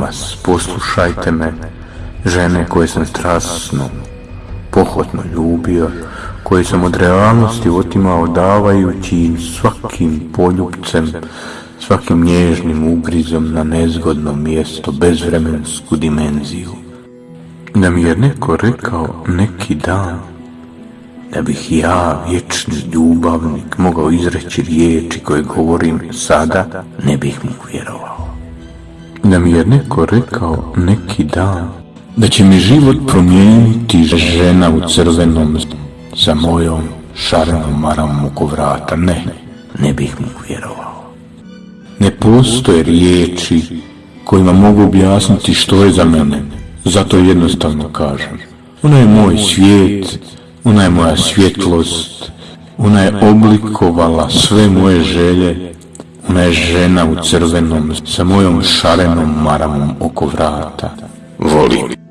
vas, poslušajte me, žene koje sam strasno, pohotno ljubio, koje sam od realnosti otimao davajući im svakim poljubcem, svakim nježnim ugrizom na nezgodno mjesto, bezvremensku dimenziju. Da mi je neko rekao neki dan, da bih ja, vječni ljubavnik, mogao izreći riječi koje govorim sada, ne bih mu vjerovao. Da mi je neko rekao neki dan, da će mi život promijeniti žena u crvenom sa mojom šarenom maramom oko vrata, ne, ne bih mu vjerovao. Ne postoje riječi kojima mogu objasniti što je za mene, zato jednostavno kažem. Ona je moj svijet, ona je moja svjetlost, ona je oblikovala sve moje želje, ona je žena u crvenom sa mojom šarenom maramom oko vrata. Volim.